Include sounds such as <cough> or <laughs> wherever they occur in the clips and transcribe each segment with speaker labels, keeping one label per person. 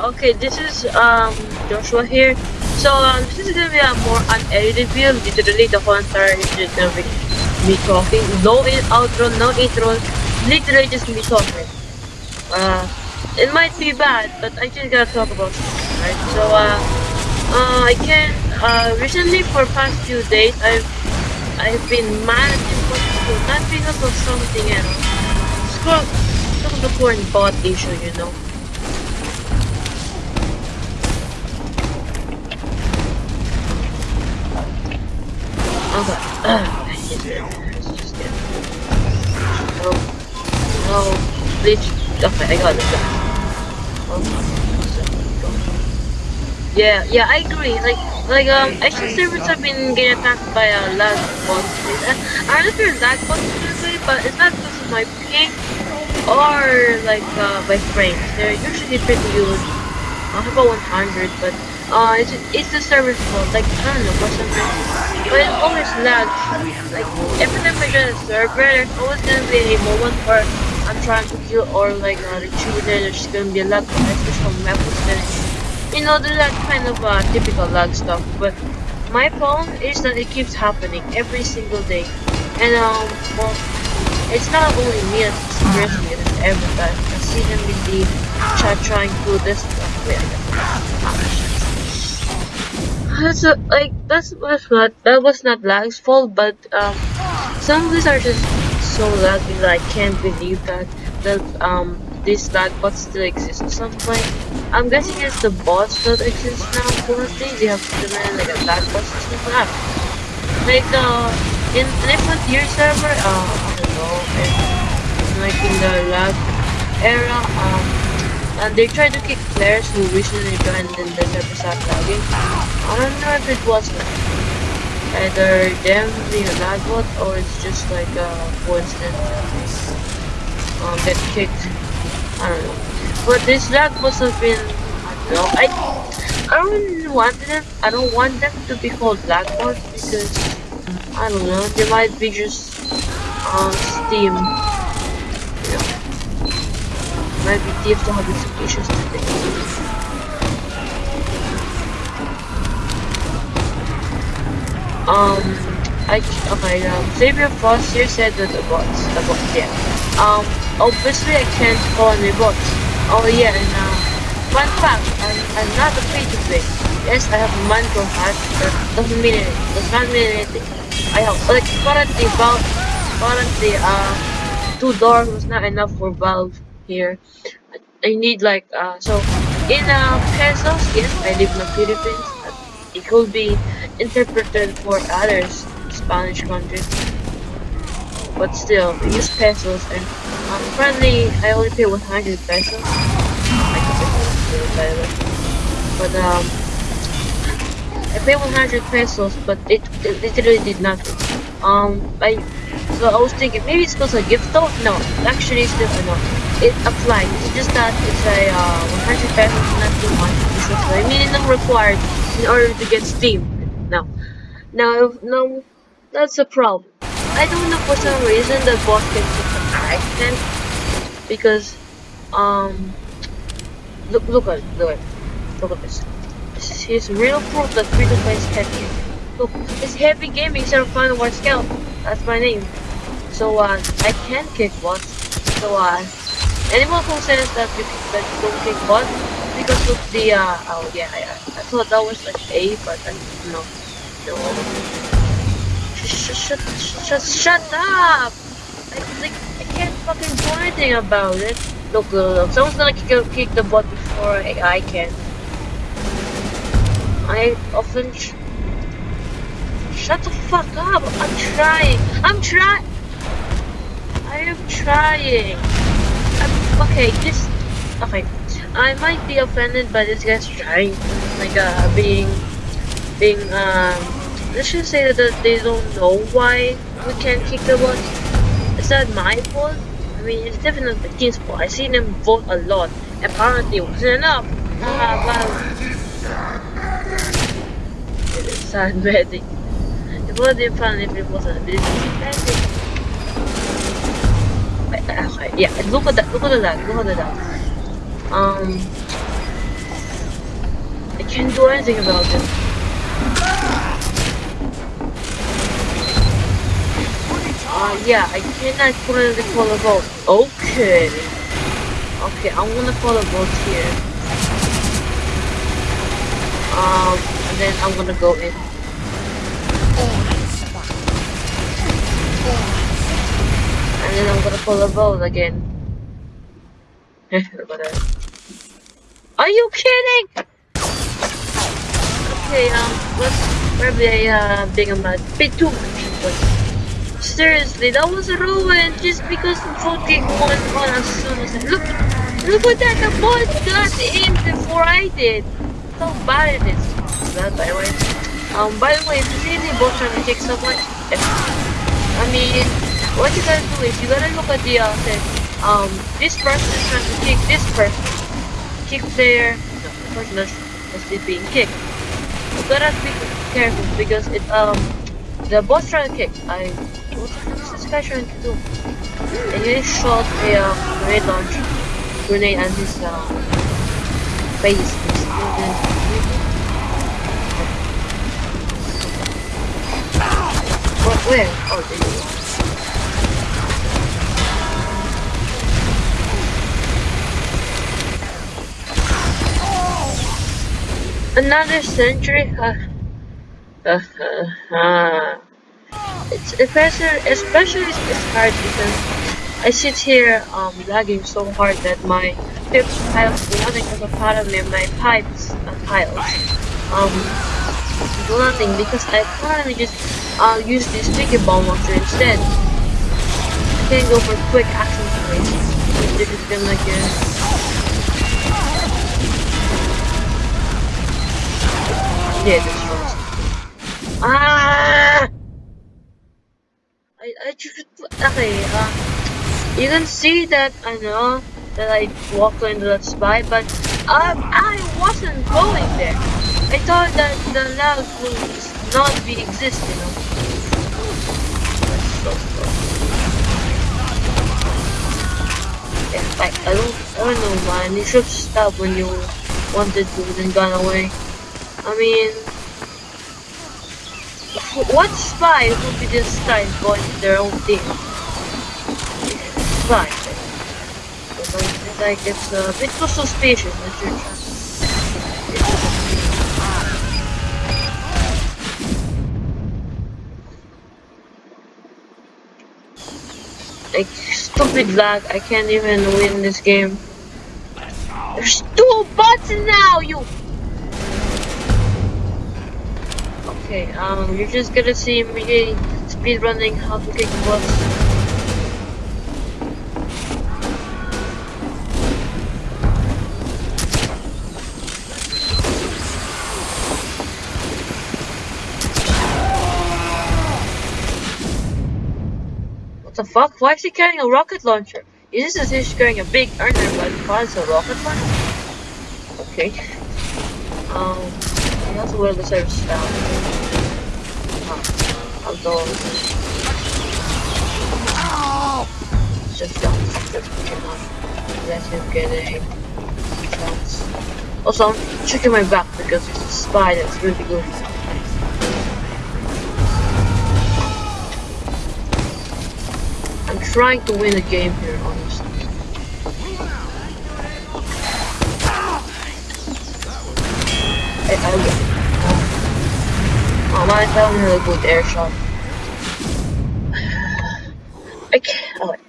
Speaker 1: Okay, this is um Joshua here. So um, this is gonna be a more unedited video. Literally, the whole entire is just gonna be me talking. No in outro, no intro. Literally just me talking. Uh, it might be bad, but I just gotta talk about it, right? So uh, uh, I can uh recently for past few days I've I've been what to do, not because of something else. Scroll, because of the current bot issue, you know. I got. Okay. Yeah, yeah, I agree. Like, like um, action servers have been getting attacked by a lag bots. I there's lag bots usually, but it's not because of my ping or like uh, my frames. They're usually pretty good. I have about 100, but uh, it's it's the server's fault. Like I don't know, for some reason, but it always lags. Like every time I join a server, there's always gonna be a moment where I'm trying to kill or like uh, retrieve it. There's gonna be a lag, especially from weapons. Then you know, the that kind of uh, typical lag stuff. But my problem is that it keeps happening every single day, and um, well, it's not only me that's experiencing it; it's everybody. I see them in the chat trying to do this stuff. Got that's a, like that's was not that was not lag's fault, but um, some of these are just so laggy that I can't believe that that um these lag bots still exist at some point. I'm guessing it's the bots that exist now currently. They have to implemented like a lag bot system. Like uh in an tier server, uh I don't know, in, like in the lag era, um and they tried to kick players who recently joined in the started lagging. I don't know if it was either them being a or it's just like a coincidence um, get kicked. I don't know. But this lag must have been I don't know. I I don't want them I don't want them to be called lag bots because I don't know, they might be just on Steam. You be thief to today. Um, I okay. Um, Xavier here said that the bots, the bots, yeah. Um, obviously I can't call any bots. Oh yeah, and uh, fun fact, I'm, I'm not afraid to play. Yes, I have a Minecraft hat, but doesn't mean anything. Does not mean anything. I have like currently Valve, currently uh, two doors was not enough for Valve here. I need like uh so in uh pesos, yes, I live in the Philippines. It could be interpreted for others Spanish countries. But still, use pesos and um, currently I only pay 100 pesos. But um I pay 100 pesos but it, it literally did nothing. Um I so I was thinking maybe it's because a gift though? No, actually it's no. It applies. It's just that it's a uh, 100 pesos not too much. Is the minimum required in order to get Steam. Now, now, now, that's a problem. I don't know for some reason the boss can take the accent because um look look at look at look at this. This is real proof that free to play is heavy. Look, it's heavy gaming instead of Final War Scout. That's my name. So uh I can kick bots. So uh anyone who says that you that you don't kick butt because of the uh oh yeah I, I thought that was like A but I no no shut shut shut shut up! I like I can't fucking do anything about it. Look look, someone's gonna kick, kick the butt before I, I can. I often sh shut the fuck up. I'm trying. I'm trying I am trying I'm, okay this okay I might be offended by this guy's trying, like uh, being, being um. Let's just say that they don't know why we can't kick the bot. Is that my fault? I mean, it's definitely the team's fault. I've seen them vote a lot. Apparently, it wasn't enough. Ah, well. <laughs> It is sad betting. It would be fun if it wasn't. But Yeah. Look at that. Look at that. Look at that um I can't do anything about it. Uh, yeah, I cannot finally follow vote. Okay. Okay, I'm gonna follow vote here. Um, and then I'm gonna go in. And then I'm gonna pull a vote again. <laughs> Are you kidding? Okay, um, let's probably uh, being a bit too much, but seriously, that was a ruin just because the gave one on as soon as I look. Look at that, the bot got in before I did. How bad it is. That by the way. Um, by the way, if you see the bot trying to kick someone, I mean, what you gotta do is you gotta look at the uh, thing. Um, this person is trying to kick this person. Kick player, no, the person that's, that's being kicked. You gotta be careful because it um the boss trying to kick. I what's this guy trying to do? And he shot a um, grenade launcher grenade at his uh, face. What where? Oh there you. Another sentry? Uh, uh, uh. It's especially, especially it's hard because I sit here um lagging so hard that my pips piles nothing because of part of me my pipes uh, piles um nothing because I currently just uh use this sticky bomb launcher instead. I can't go for quick action plays. This has been like Ah! I, I just, okay, uh, you can see that I know that I walked into that spot, but um, I wasn't going there. I thought that the lag would not be existing. I, I don't, I don't know, man. You should stop when you wanted to, then gone away. I mean, what spy would be this time going to their own team? Spy. Like it's a bit too suspicious Like, stupid lag, I can't even win this game. There's two bots now, you Okay, um, you're just gonna see me speed running how to kick. What the fuck? Why is he carrying a rocket launcher? Is this he's carrying a big earner but it's a rocket launcher? Okay. Um, that's where the service found although just don't let him get a chance. Also, I'm checking my back because it's a spy that's really good. I'm trying to win a game here, honestly. I, I, Oh, my that was really good air shot. <sighs> Okay, alright.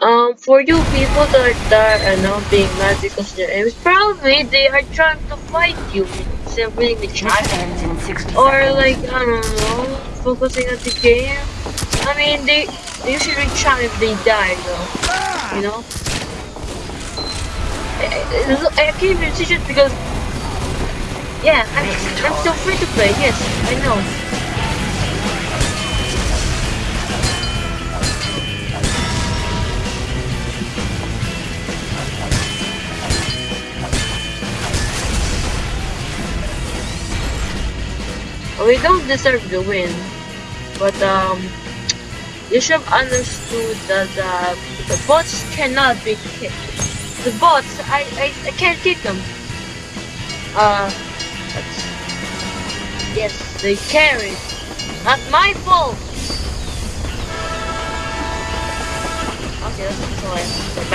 Speaker 1: Um, for you people that, are not being mad because they're enemies, probably they are trying to fight you instead of winning the chat. Or like, I don't know, focusing on the game. I mean, they, they usually chat if they die though, you know? I, I, I can't even see it because yeah, I'm, I'm still free to play, yes, I know. We don't deserve the win, but um, you should have understood that uh, the bots cannot be kicked. The bots, I, I, I can't kick them. Uh, Yes, they carried. Not my fault. Okay, that's all.